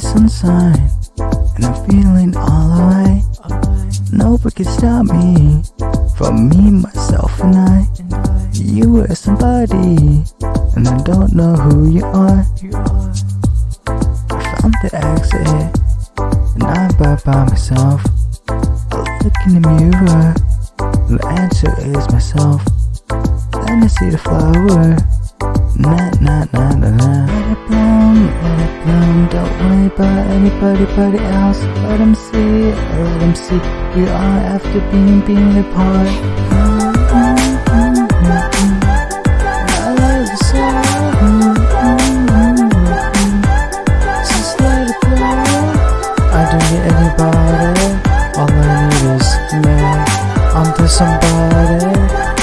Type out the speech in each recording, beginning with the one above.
sign, and I'm feeling all alright. Nobody can stop me from me, myself, and I. You were somebody, and I don't know who you are. I found the exit, and I'm back by myself. I look in the mirror, and the answer is myself. Then I see the flower. Nah, nah, nah, nah, nah. Bloom, let bloom. Don't worry about anybody but else. Let them see, let them see. We are after being, being apart. I love you so. Just let it. I don't need anybody. All I need is me. I'm somebody,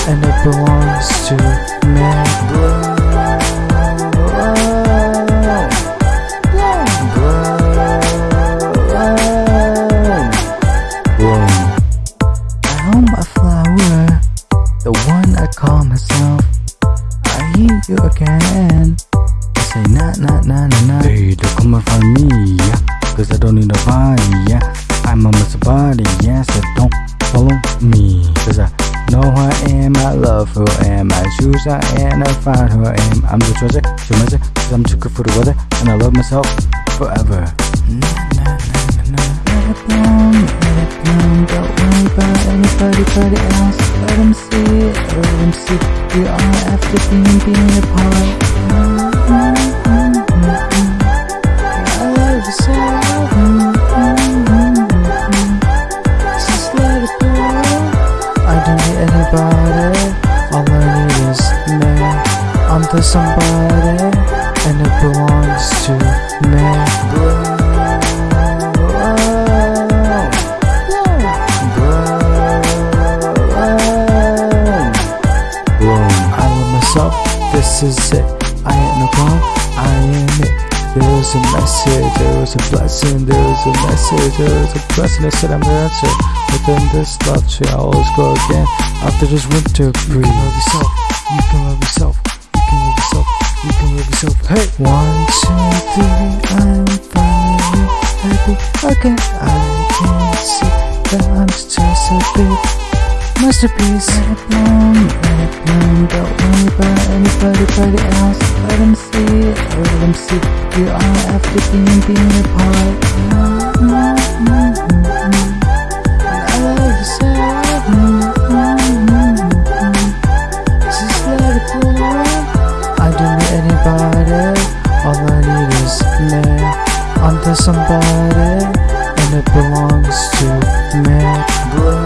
and it belongs to me. Nah nah nah. Hey, don't come and find me, yeah. Cause I don't need nobody, yeah. I'm a somebody, yeah. So don't follow me. Cause I know who I am, I love who I am. I choose I am, I find who I am. I'm the treasure, so measure. Cause I'm too good for the weather. And I love myself forever. Nah, nah, nah, nah, nah. Let it bloom. Don't worry about anybody but else. Let them see, let them see. We are after being, being apart. I'm somebody, and it belongs to me. I love myself, this is it. I ain't no wrong, I am it. There's a message, there's a blessing, there's a message, there's a blessing that said I'm the answer. Within this love tree, I always go again. After this winter breeze. You can love yourself, you can love yourself, you can love yourself. Hey! One, two, three, I'm finally happy again. I can see that I'm just a big masterpiece. Let bloom, let bloom. Don't worry about anybody but else. Let them see, let them see. We are after being, being apart. I'm somebody, and it belongs to me.